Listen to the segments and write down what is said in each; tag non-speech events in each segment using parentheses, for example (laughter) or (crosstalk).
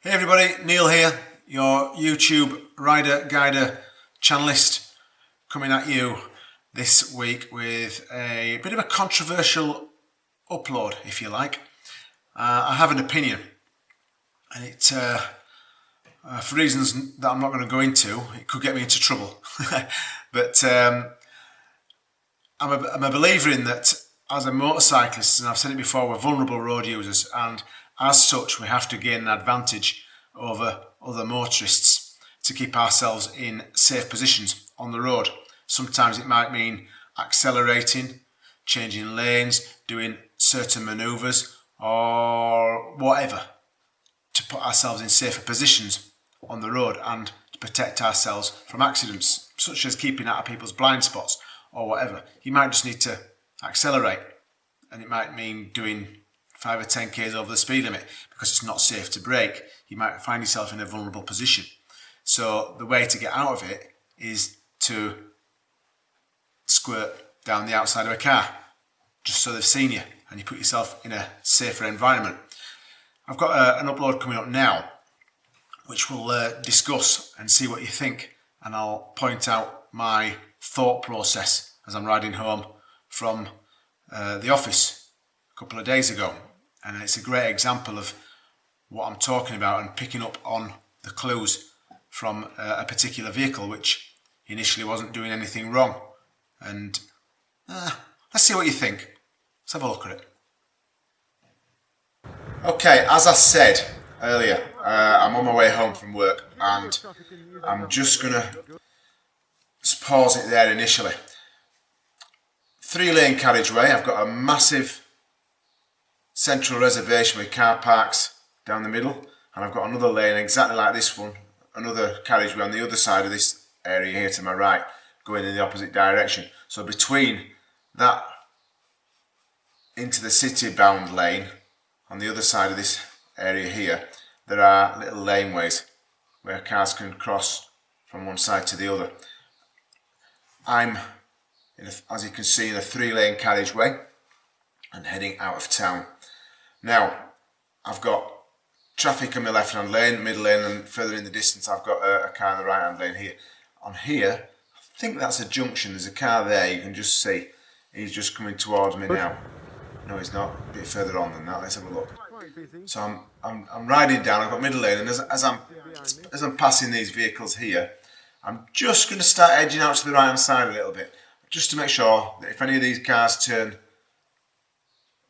Hey everybody, Neil here, your YouTube rider guider channelist coming at you this week with a bit of a controversial upload if you like. Uh, I have an opinion and it uh, uh, for reasons that I'm not going to go into it could get me into trouble (laughs) but um, I'm, a, I'm a believer in that as a motorcyclist and I've said it before we're vulnerable road users and as such, we have to gain an advantage over other motorists to keep ourselves in safe positions on the road. Sometimes it might mean accelerating, changing lanes, doing certain manoeuvres or whatever to put ourselves in safer positions on the road and to protect ourselves from accidents such as keeping out of people's blind spots or whatever. You might just need to accelerate and it might mean doing 5 or 10 k's over the speed limit because it's not safe to brake, you might find yourself in a vulnerable position. So the way to get out of it is to squirt down the outside of a car just so they've seen you and you put yourself in a safer environment. I've got a, uh, an upload coming up now which we'll uh, discuss and see what you think and I'll point out my thought process as I'm riding home from uh, the office a couple of days ago and it's a great example of what I'm talking about and picking up on the clues from uh, a particular vehicle which initially wasn't doing anything wrong. And uh, let's see what you think. Let's have a look at it. Okay as I said earlier uh, I'm on my way home from work and I'm just gonna pause it there initially. Three lane carriageway. I've got a massive central reservation with car parks down the middle and I've got another lane exactly like this one another carriageway on the other side of this area here to my right going in the opposite direction. So between that into the city bound lane on the other side of this area here there are little laneways where cars can cross from one side to the other. I'm a, as you can see in a three lane carriageway and heading out of town now, I've got traffic in my left hand lane, middle lane and further in the distance I've got a, a car in the right hand lane here. On here, I think that's a junction, there's a car there, you can just see. He's just coming towards me now. No, he's not, a bit further on than that, let's have a look. So I'm, I'm, I'm riding down, I've got middle lane and as, as, I'm, as I'm passing these vehicles here, I'm just going to start edging out to the right hand side a little bit, just to make sure that if any of these cars turn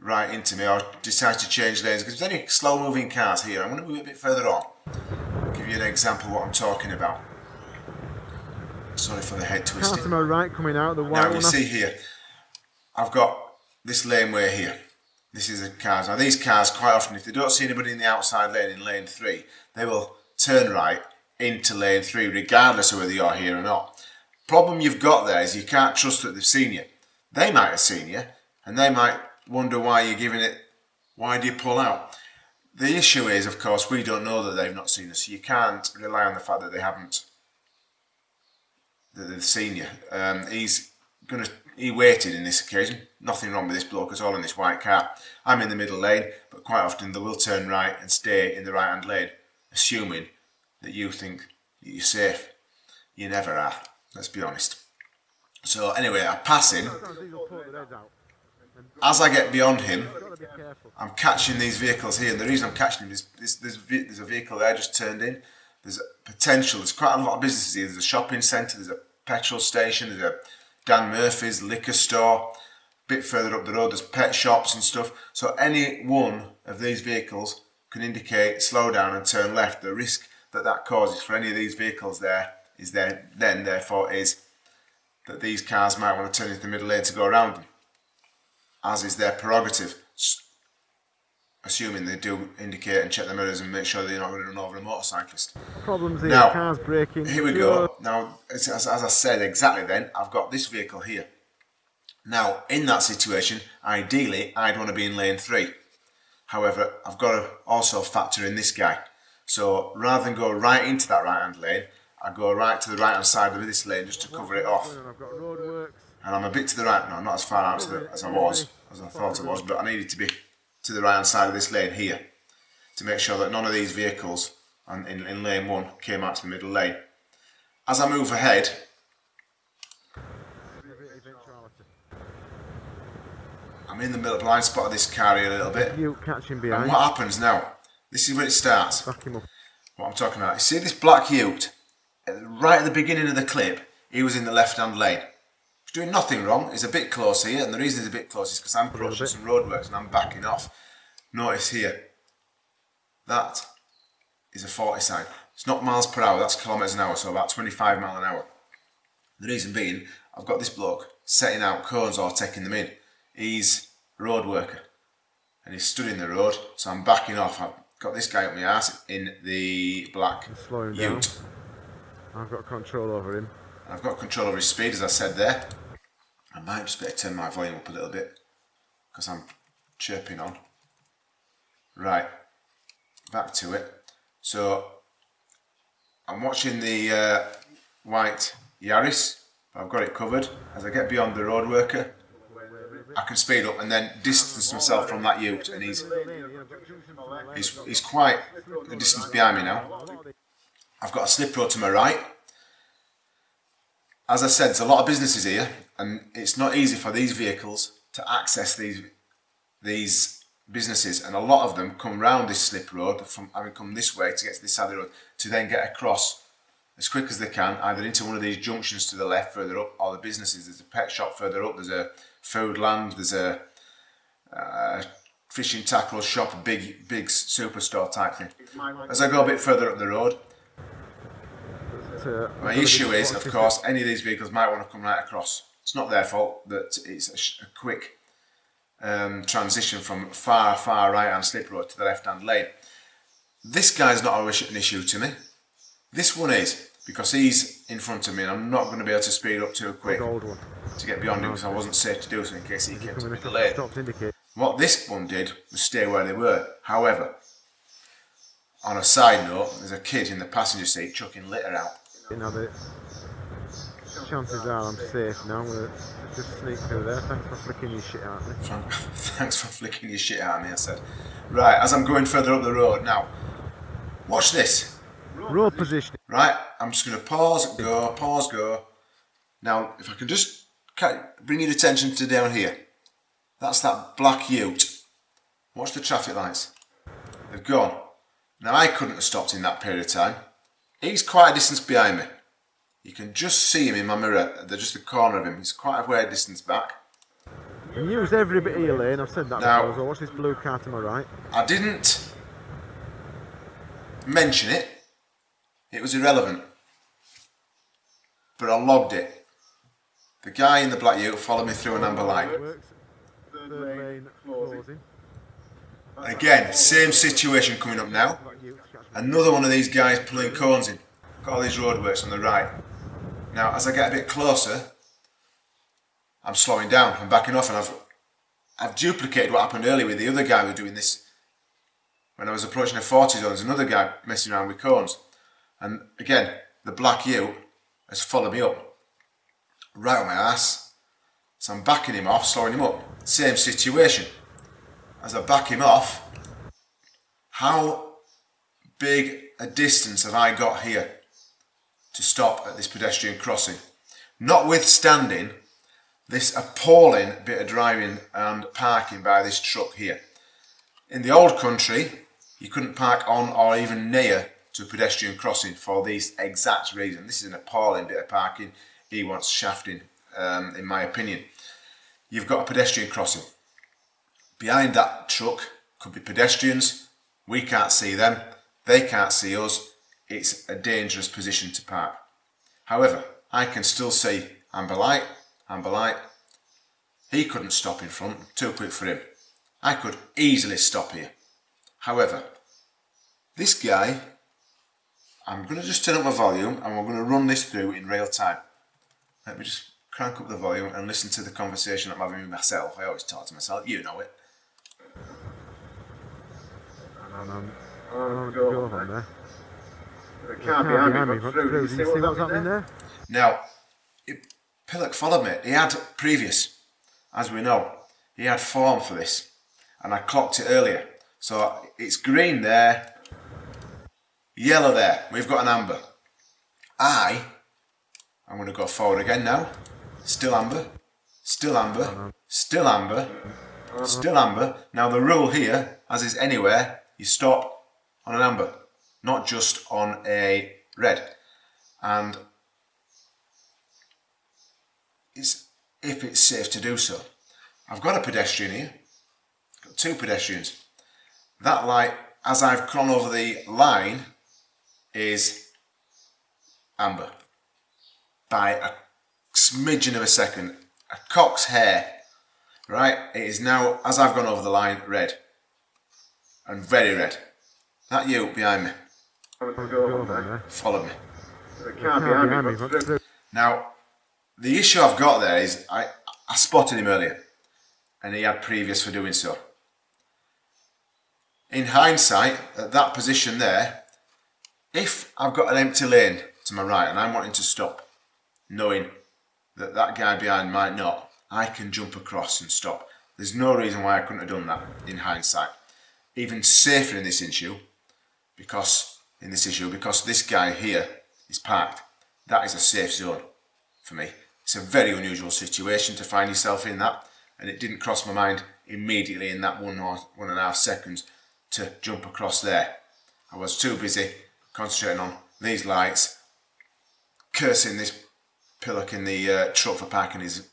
right into me. Or decide to change lanes because there's any slow moving cars here. I'm going to move a bit further on. I'll give you an example of what I'm talking about. Sorry for the head twisting. car to my right coming out the white now you see here I've got this laneway here. This is a cars. Now these cars quite often if they don't see anybody in the outside lane in lane 3 they will turn right into lane 3 regardless of whether you're here or not. Problem you've got there is you can't trust that they've seen you. They might have seen you and they might wonder why you're giving it, why do you pull out? The issue is, of course, we don't know that they've not seen us. You can't rely on the fact that they haven't, that they've seen you. Um, he's going to, he waited in this occasion. Nothing wrong with this bloke at all in this white car. I'm in the middle lane, but quite often they will turn right and stay in the right hand lane, assuming that you think that you're safe. You never are, let's be honest. So anyway, I pass him as I get beyond him, I'm catching these vehicles here, and the reason I'm catching them is there's, a vehicle there just turned in. There's potential, there's quite a lot of businesses here. There's a shopping centre, there's a petrol station, there's a Dan Murphy's liquor store. A bit further up the road, there's pet shops and stuff. So any one of these vehicles can indicate slow down and turn left. The risk that that causes for any of these vehicles there is there then therefore is that these cars might want to turn into the middle lane to go around them as is their prerogative, assuming they do indicate and check the mirrors and make sure they're not going to run over a motorcyclist. Problems here, now, cars breaking. Here we go. Now, as, as I said exactly then, I've got this vehicle here. Now, in that situation, ideally, I'd want to be in lane 3. However, I've got to also factor in this guy. So, rather than go right into that right-hand lane, I go right to the right-hand side of this lane just to cover it off and I'm a bit to the right now, I'm not as far out the, as I was, as I thought I was, but I needed to be to the right hand side of this lane here to make sure that none of these vehicles and in, in lane one came out to the middle lane. As I move ahead, I'm in the middle blind spot of this car here a little bit. You catching behind. And what happens now? This is where it starts. Back him up. What I'm talking about. You see this black ute? Right at the beginning of the clip, he was in the left-hand lane. He's doing nothing wrong. He's a bit close here, and the reason he's a bit close is because I'm approaching some roadworks and I'm backing off. Notice here, that is a 40 sign. It's not miles per hour, that's kilometres an hour, so about 25 mile an hour. The reason being, I've got this bloke setting out cones or taking them in. He's a road worker and he's stood in the road, so I'm backing off. I've got this guy up my ass in the black him down. I've got control over him. I've got control over his speed, as I said there. I might just better turn my volume up a little bit because I'm chirping on. Right, back to it. So I'm watching the uh, white Yaris. I've got it covered. As I get beyond the road worker, I can speed up and then distance myself from that ute, and he's he's, he's quite a distance behind me now. I've got a slip road to my right. As I said, there's a lot of businesses here, and it's not easy for these vehicles to access these these businesses, and a lot of them come round this slip road from having come this way to get to this side of the road to then get across as quick as they can, either into one of these junctions to the left further up, or the businesses. There's a pet shop further up. There's a Foodland There's a, uh, a fishing tackle shop, a big big superstore type thing. As I go a bit further up the road, Uh, my issue is, of course, any of these vehicles might want to come right across. It's not their fault that it's a, sh- a quick um, transition from far, far right hand slip road to the left hand lane. This guy's not an issue to me. This one is because he's in front of me and I'm not going to be able to speed up too quick to get beyond him because I wasn't safe to do so in case he came to the indicate. What this one did was stay where they were. However, on a side note, there's a kid in the passenger seat chucking litter out. You know, the chances are I'm safe now. I'm gonna just sneak through there. Thanks for flicking your shit at me. (laughs) Thanks for flicking your shit at me, I said. Right, as I'm going further up the road now, watch this. Road positioning. Right, I'm just going to pause, go, pause, go. Now, if I can just bring your attention to down here. That's that black ute. Watch the traffic lights. They've gone. Now, I couldn't have stopped in that period of time. He's quite a distance behind me. You can just see him in my mirror. They're just the corner of him. He's quite a way distance back. And use every bit of your lane. I've said that Now- before. So watch this blue car to my right. I didn't mention it. It was irrelevant. But I logged it. The guy in the black ute followed me through an amber light. Works. Third lane closing. Again, same situation coming up now. Another one of these guys pulling cones in. Got all these roadworks on the right. Now, as I get a bit closer, I'm slowing down. I'm backing off, and I've I've duplicated what happened earlier with the other guy who was doing this. When I was approaching a 40 zone, there's another guy messing around with cones. And again, the black ute has followed me up. Right on my ass. So I'm backing him off, slowing him up. Same situation. As I back him off, how big a distance have I got here to stop at this pedestrian crossing? Notwithstanding this appalling bit of driving and parking by this truck here. In the old country, you couldn't park on or even near to a pedestrian crossing for this exact reason. This is an appalling bit of parking. He wants shafting, um, in my opinion. You've got a pedestrian crossing. Behind that truck could be pedestrians. We can't see them. They can't see us. It's a dangerous position to park. However, I can still see amber light, amber light. He couldn't stop in front, too quick for him. I could easily stop here. However, this guy, I'm going to just turn up my volume and we're going to run this through in real time. Let me just crank up the volume and listen to the conversation I'm having with myself. I always talk to myself, you know it. I'm on the go on there. The The car car behind me got got through. through. Did Did you see what's happening there? Now, it, Pillock followed me. He had previous, as we know, he had form for this, and I clocked it earlier. So it's green there. Yellow there. We've got an amber. I, I'm going to go forward again now. Still amber. Still amber. Still amber. Still amber. Now the rule here, as is anywhere, you stop on an amber, not just on a red. And it's if it's safe to do so. I've got a pedestrian here, got two pedestrians. That light, as I've gone over the line, is amber by a smidgen of a second. A cock's hair, right? It is now, as I've gone over the line, red. And very red. That you behind me. Follow me. Now, the issue I've got there is I, I spotted him earlier and he had previous for doing so. In hindsight, at that position there, if I've got an empty lane to my right and I'm wanting to stop, knowing that that guy behind might not, I can jump across and stop. There's no reason why I couldn't have done that in hindsight. Even safer in this issue, because in this issue, because this guy here is parked. That is a safe zone for me. It's a very unusual situation to find yourself in that, and it didn't cross my mind immediately in that one or one and a half seconds to jump across there. I was too busy concentrating on these lights, cursing this pillock in the uh, truck for parking his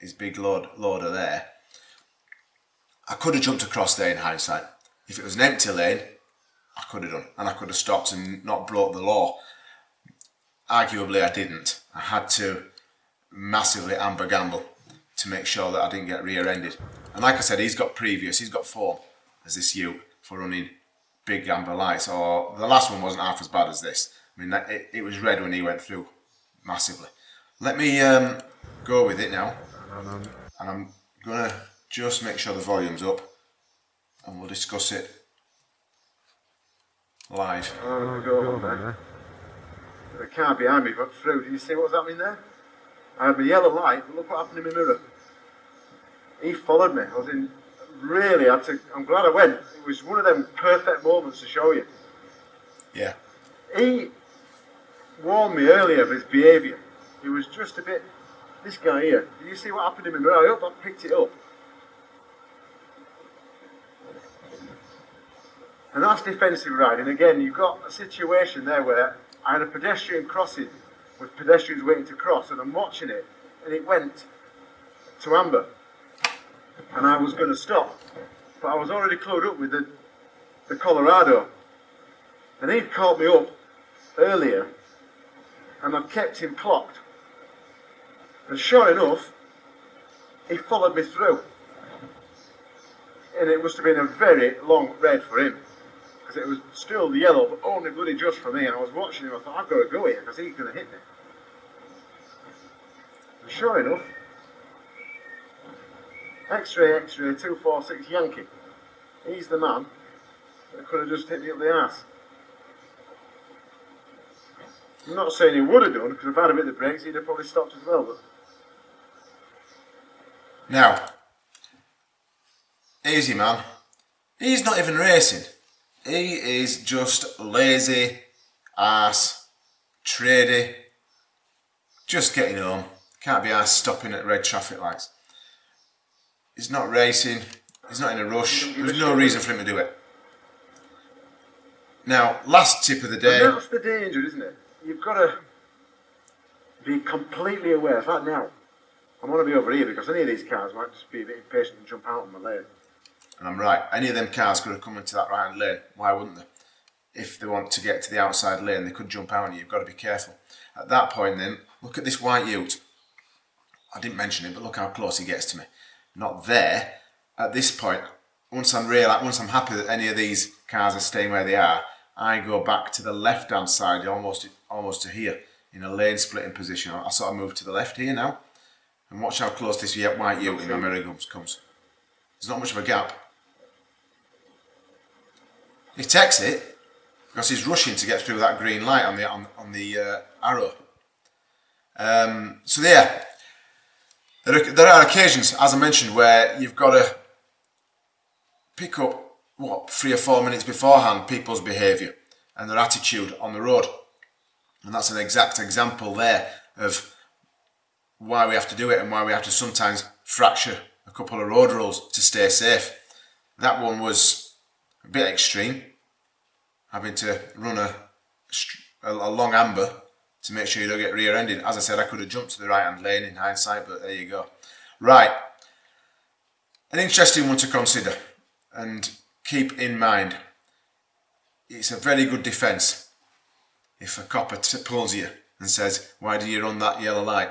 his big load, loader there. I could have jumped across there in hindsight. If it was an empty lane, I could have done, and I could have stopped and not broke the law. Arguably, I didn't. I had to massively amber gamble to make sure that I didn't get rear-ended. And like I said, he's got previous, he's got form as this Ute for running big amber lights. Or the last one wasn't half as bad as this. I mean, it, it was red when he went through massively. Let me um, go with it now. And I'm to just make sure the volume's up and we'll discuss it live. Oh, go on then. The car behind me got through. Do you see what's happening there? I had my yellow light, but look what happened in my mirror. He followed me. I was in really, had to, I'm glad I went. It was one of them perfect moments to show you. Yeah. He warned me earlier of his behaviour. He was just a bit, this guy here, did you see what happened in my mirror? I hope I picked it up. And that's defensive riding. Again, you've got a situation there where I had a pedestrian crossing with pedestrians waiting to cross, and I'm watching it, and it went to amber. And I was going to stop, but I was already clued up with the, the Colorado. And he'd caught me up earlier, and I've kept him clocked. And sure enough, he followed me through. And it must have been a very long red for him because it was still the yellow, but oh, only bloody just for me. And I was watching him, I thought, I've got to go here because he's going to hit me. And sure enough, X-ray, X-ray, 246 Yankee. He's the man that could have just hit me up the ass. I'm not saying he would have done, because if I'd have hit the brakes, he'd have probably stopped as well. But Now, easy man. He's not even racing. He is just lazy, ass, trady, just getting home. Can't be asked stopping at red traffic lights. He's not racing, he's not in a rush, there's no reason for him to do it. Now, last tip of the And day. that's the danger, isn't it? You've got to be completely aware. In fact, now, I want to be over here because any of these cars might just be a bit impatient and jump out on my lane. And I'm right, any of them cars could have come into that right hand lane. Why wouldn't they? If they want to get to the outside lane, they could jump out you. You've got to be careful. At that point, then, look at this white ute. I didn't mention it, but look how close he gets to me. Not there. At this point, once I'm real, once I'm happy that any of these cars are staying where they are, I go back to the left-hand side, almost almost to here, in a lane splitting position. I sort of move to the left here now, and watch how close this white ute in my mirror comes. There's not much of a gap. He takes it because he's rushing to get through that green light on the on, on the uh, arrow. Um, so yeah, there are, there are occasions, as I mentioned, where you've got to pick up what three or four minutes beforehand people's behaviour, and their attitude on the road. And that's an exact example there of why we have to do it and why we have to sometimes fracture a couple of road rules to stay safe. That one was a bit extreme, having to run a, a, long amber to make sure you don't get rear-ended. As I said, I could have jumped to the right-hand lane in hindsight, but there you go. Right, an interesting one to consider and keep in mind. It's a very good defence if a copper pulls you and says, why do you run that yellow light?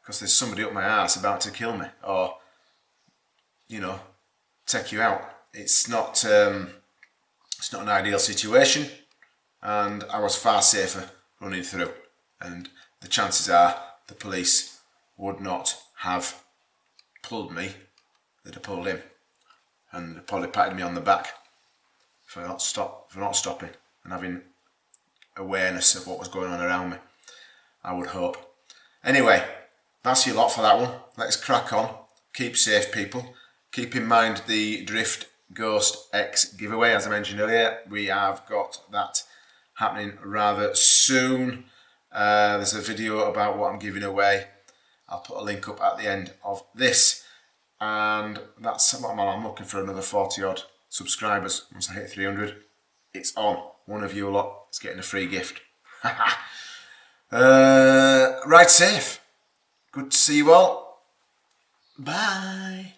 Because there's somebody up my ass about to kill me or, you know, take you out. It's not, um, it's not an ideal situation and I was far safer running through and the chances are the police would not have pulled me, they'd have pulled him and they'd probably patted me on the back for not stop for not stopping and having awareness of what was going on around me. I would hope. Anyway, that's your lot for that one. Let's crack on. Keep safe people. Keep in mind the Drift Ghost X giveaway as I mentioned earlier. We have got that happening rather soon. Uh, there's a video about what I'm giving away. I'll put a link up at the end of this. And that's what I'm, looking for another 40 odd subscribers. Once I hit 300, it's on. One of you a lot is getting a free gift. (laughs) uh, ride safe. Good to see you all. Bye.